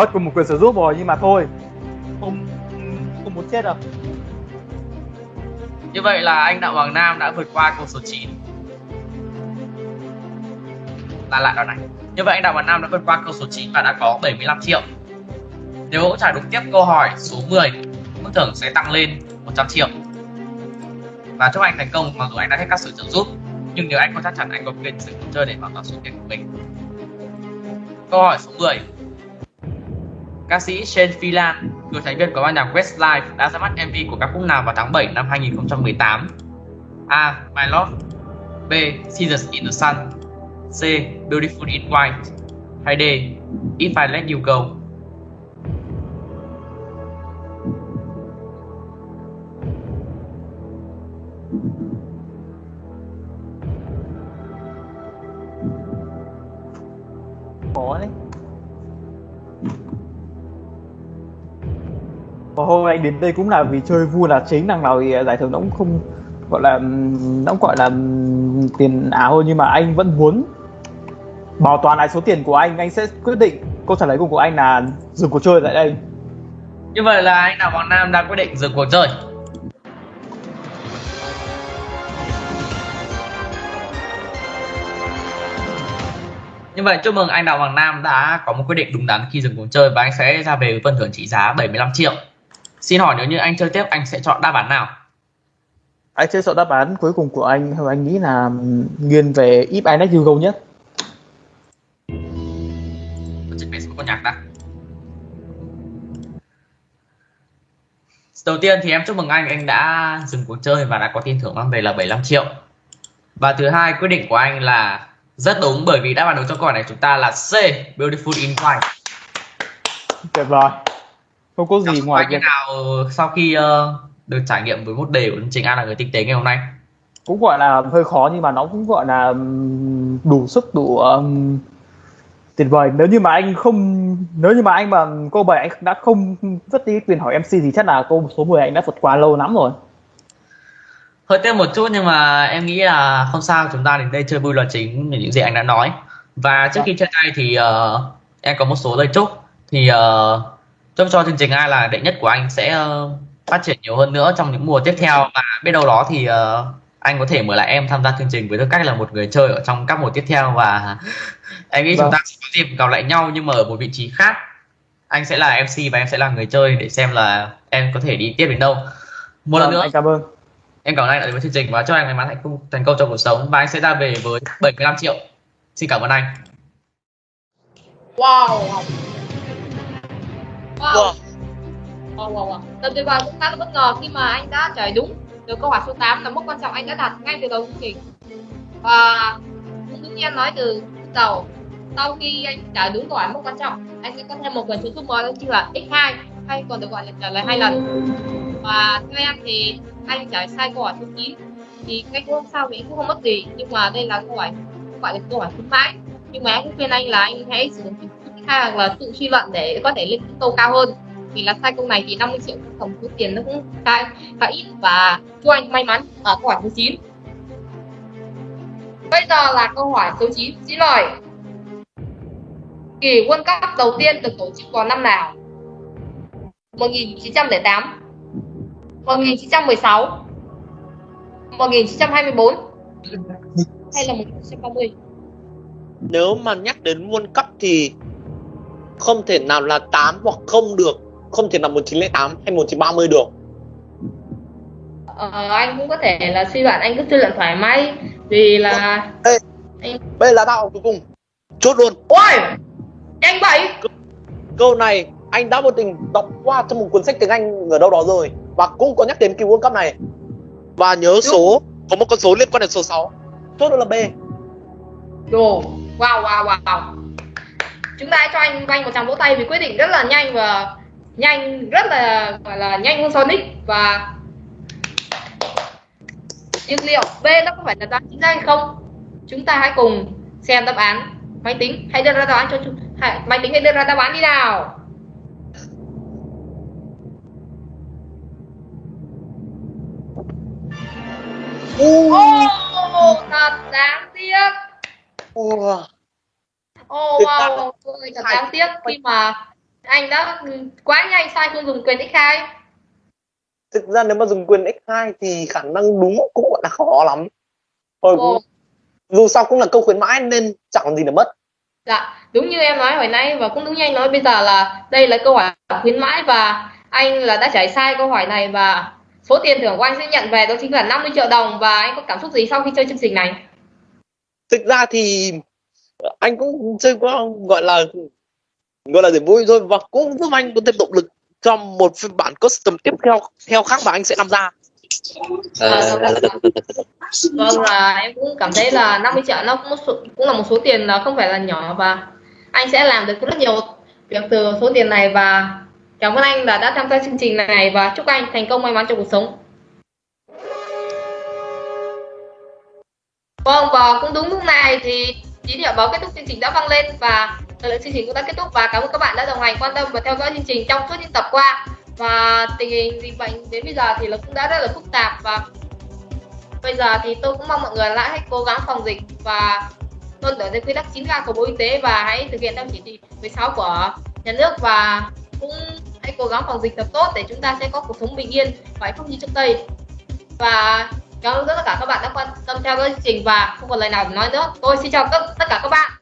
mất cùng một quyền sử giúp rồi, nhưng mà thôi. Không không muốn chết đâu. Như vậy là anh Đặng Hoàng Nam đã vượt qua câu số 9 Là lại đoạn này. Như vậy anh Đặng Hoàng Nam đã vượt qua câu số 9 và đã có 75 triệu. Nếu trả đúng tiếp câu hỏi số 10 Mức thưởng sẽ tăng lên 100 triệu. Và chúc anh thành công, mặc dù anh đã hết các sự trợ giúp, Nhưng nếu anh không chắc chắn anh có quyền sử dụng chơi để bảo toàn số tiền của mình. Câu hỏi số 10 Ca sĩ Shane Phelan, cựu thành viên của ban nhạc Westlife đã ra mắt MV của ca khúc nào vào tháng 7 năm 2018? A. My Love B. Seasons in the Sun C. Beautiful in White hay D. If I Let You Go khó đấy và hôm nay đến đây cũng là vì chơi vui là chính, đằng nào thì giải thưởng nó cũng không gọi là, nó cũng gọi là tiền ảo thôi, nhưng mà anh vẫn muốn bảo toàn lại số tiền của anh. Anh sẽ quyết định câu trả lời của của anh là dừng cuộc chơi tại đây. Như vậy là anh Đào Hoàng Nam đã quyết định dừng cuộc chơi. Như vậy chúc mừng anh Đào Hoàng Nam đã có một quyết định đúng đắn khi dừng cuộc chơi và anh sẽ ra về với phần thưởng trị giá 75 triệu. Xin hỏi nếu như anh chơi tiếp anh sẽ chọn đáp án nào? anh sẽ chọn đáp án cuối cùng của anh theo anh nghĩ là nghiêng về if I let you go nhất con nhạc đã. Đầu tiên thì em chúc mừng anh, anh đã dừng cuộc chơi và đã có tiền thưởng mang về là 75 triệu. Và thứ hai quyết định của anh là rất đúng bởi vì đáp án đúng cho câu hỏi này chúng ta là C, Beautiful in White. tuyệt vời không có gì ngoài việc nào sau khi ờ, được trải nghiệm với một đề của chương trình An là người tinh tế ngày hôm nay? cũng gọi là hơi khó nhưng mà nó cũng gọi là đủ sức đủ ừm, tuyệt vời nếu như mà anh không nếu như mà anh mà câu bảy anh đã không vứt đi quyền hỏi MC thì chắc là câu số 10 anh đã vượt qua lâu lắm rồi Hơi tiếc một chút nhưng mà em nghĩ là không sao chúng ta đến đây chơi vui là chính như những gì anh đã nói. Và trước khi chia tay thì ờ, em có một số lời chúc thì ờ, chúc cho chương trình ai là đệ nhất của anh sẽ ờ, phát triển nhiều hơn nữa trong những mùa tiếp theo. Và biết đâu đó thì ờ, anh có thể mời lại em tham gia chương trình với tư cách là một người chơi ở trong các mùa tiếp theo. Và em nghĩ chúng Vâng. ta sẽ có dịp gặp lại nhau nhưng mà ở một vị trí khác. Anh sẽ là MC và em sẽ là người chơi để xem là em có thể đi tiếp đến đâu. Một lần Vâng, nữa. anh cảm ơn. Em cảm ơn anh đã đến với chương trình và chúc anh may mắn hạnh phúc thành công trong cuộc sống. Và anh sẽ ra về với 75 triệu. Xin cảm ơn anh. Wow. Wow. Wow. Wow, wow. Lần tuyệt vời cũng khá là bất ngờ khi mà anh đã trả lời đúng được câu hỏi số 8 là mốc quan trọng anh đã đặt ngay từ đầu chương trình. Và cũng đúng như em nói từ đầu sau khi anh trả đúng câu hỏi mốc quan trọng anh sẽ có thêm một quyền trợ giúp mới đó chính là x2 hay còn được gọi là trả lời hai lần và theo em thì anh trả lời sai câu hỏi số 9 thì ngay hôm sau thì cũng không mất gì nhưng mà đây là câu hỏi gọi là câu hỏi khuyến mãi nhưng mà em cũng khuyên anh là anh hãy sử dụng hình hay là tự suy luận để có thể lên câu cao hơn. Vì là sai câu này thì 50 triệu tổng số tiền nó cũng khá, khá ít và chúc anh may mắn ở câu hỏi số 9 bây giờ là câu hỏi số 9 xin lời kỳ World Cup đầu tiên được tổ chức vào năm nào? 1908 1916 1924 hay là 1930 Nếu mà nhắc đến World Cup thì không thể nào là 8 hoặc không được. Không thể là 1908 hay 1930 được. Ờ, anh cũng có thể là suy luận anh cứ suy luận thoải mái vì là Bây giờ là đáp án cuối cùng. Chốt luôn. ôi nhanh vậy Câu này anh đã vô tình đọc qua trong một cuốn sách tiếng Anh ở đâu đó rồi và cũng có nhắc đến kỳ World Cup này. Và nhớ số có một con số liên quan đến số 6. Chốt luôn là B. đồ wow wow wow chúng ta cho anh anh một tràng vỗ tay vì quyết định rất là nhanh và nhanh rất là gọi là nhanh hơn Sonic và nhưng liệu B nó có phải là đáp án chính xác hay không chúng ta hãy cùng xem đáp án máy tính hãy đưa ra đáp án cho chúng hãy, máy tính hãy đưa ra đáp án đi nào. Ô, thật đáng tiếc Uh. Thực wow, ra- ôi, thật đáng tiếc khi mà anh đã quá nhanh sai không dùng quyền x2 thực ra nếu mà dùng quyền x2 thì khả năng đúng cũng gọi là khó lắm thôi Ồ. dù sao cũng là câu khuyến mãi nên chẳng còn gì để mất Dạ, đúng như em nói hồi nãy và cũng đúng như anh nói bây giờ là đây là câu hỏi khuyến mãi và anh là đã trả sai câu hỏi này và số tiền thưởng của anh sẽ nhận về đó chính là 50 triệu đồng và anh có cảm xúc gì sau khi chơi chương trình này? thực ra thì anh cũng chơi qua gọi là gọi là để vui thôi và cũng giúp anh có thêm động lực cho một phiên bản custom tiếp theo theo khác mà anh sẽ làm ra Ờ, Vâng là em cũng cảm thấy là 50 triệu nó cũng, số- cũng là một số tiền là không phải là nhỏ và anh sẽ làm được rất nhiều việc từ số tiền này và cảm ơn anh là đã tham gia chương trình này và chúc anh thành công may mắn trong cuộc sống. Vâng và cũng đúng lúc này thì chín điểm báo kết thúc chương trình đã vang lên và thời lượng chương trình cũng đã kết thúc và cảm ơn các bạn đã đồng hành quan tâm và theo dõi chương trình trong suốt những tập qua. Và tình hình dịch bệnh đến bây giờ thì nó cũng đã rất là phức tạp và bây giờ thì tôi cũng mong mọi người lại hãy cố gắng phòng dịch và tuân thủ theo quy tắc 9K của Bộ Y tế và hãy thực hiện theo chỉ thị 16 của nhà nước và cũng hãy cố gắng phòng dịch thật tốt để chúng ta sẽ có cuộc sống bình yên và hạnh phúc như trước đây. Và cảm ơn tất cả các bạn đã quan tâm theo chương trình và không còn lời nào để nói nữa. Tôi xin chào tất tất cả các bạn.